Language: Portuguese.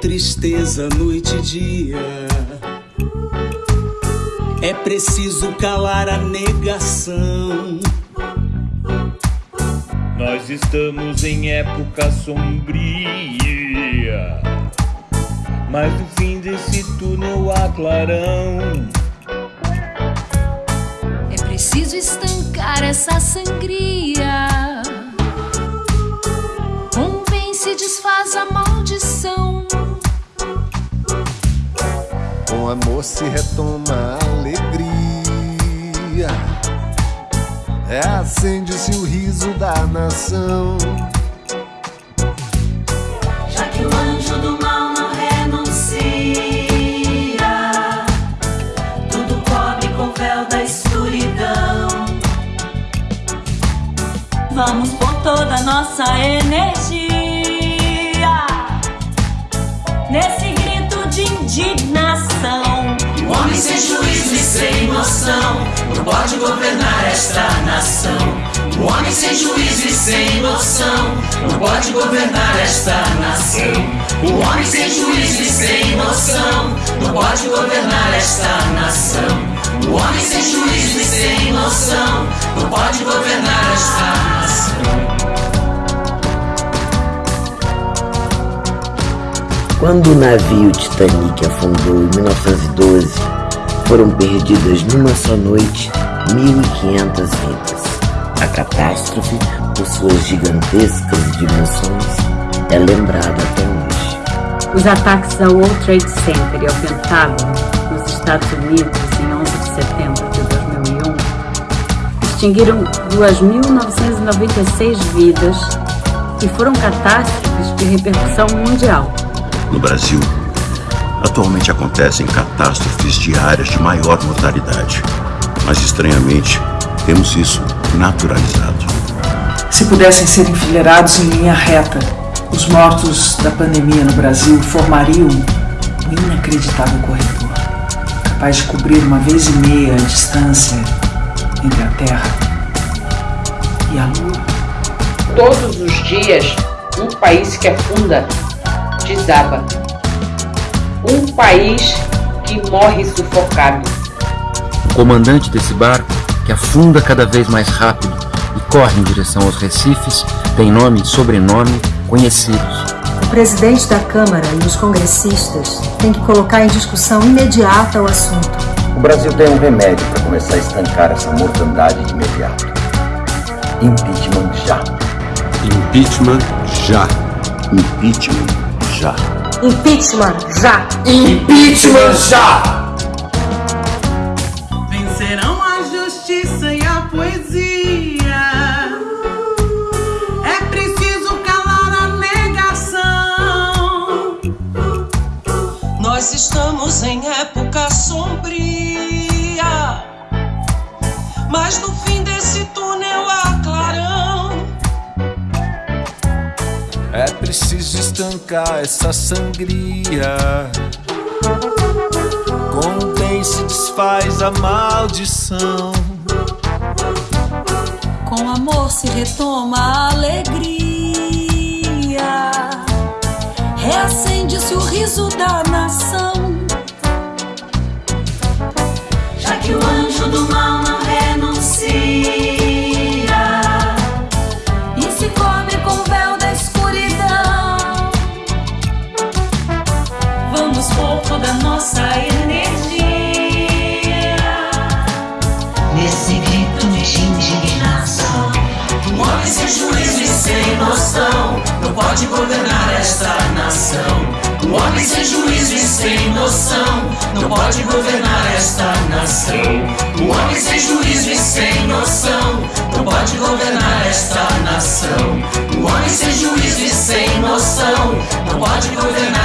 tristeza noite e dia. É preciso calar a negação. Nós estamos em época sombria, mas no fim desse túnel há clarão. É preciso estancar essa sangria. Amor se retoma a alegria. É acende-se o riso da nação. Não pode governar esta nação. O homem sem juízo e sem noção não pode governar esta nação. O homem sem juízo e sem noção não pode governar esta nação. O homem sem juízo e sem noção não pode governar esta nação. Quando o navio Titanic afundou em 1912, foram perdidas numa só noite 1.500 vidas. A catástrofe, por suas gigantescas dimensões, é lembrada até hoje. Os ataques ao World Trade Center e ao Pentágono, nos Estados Unidos, em 11 de setembro de 2001, extinguiram 2.996 vidas e foram catástrofes de repercussão mundial. No Brasil, atualmente acontecem catástrofes diárias de maior mortalidade, mas estranhamente temos isso naturalizado. Se pudessem ser enfileirados em linha reta, os mortos da pandemia no Brasil formariam um inacreditável corredor, capaz de cobrir uma vez e meia a distância entre a Terra e a Lua. Todos os dias, um país que afunda desaba. Um país que morre sufocado. O comandante desse barco, que afunda cada vez mais rápido e corre em direção aos recifes, tem nome e sobrenome conhecidos. O presidente da Câmara e os congressistas têm que colocar em discussão imediata o assunto. O Brasil tem um remédio para começar a estancar essa mortandade de imediato. Impeachment já. Impeachment já. Impeachment já. Impeachment já. Impeachment já. Estancar essa sangria. Bem se desfaz a maldição. Com amor se retoma a alegria. Reacende-se o riso da nação. Grito de indignação. Um homem sem juízo e sem noção não pode governar esta nação. Um homem sem juízo e sem noção não pode governar esta nação. Um homem sem juízo e sem noção não pode governar esta nação. Um homem sem juízo e sem noção não pode governar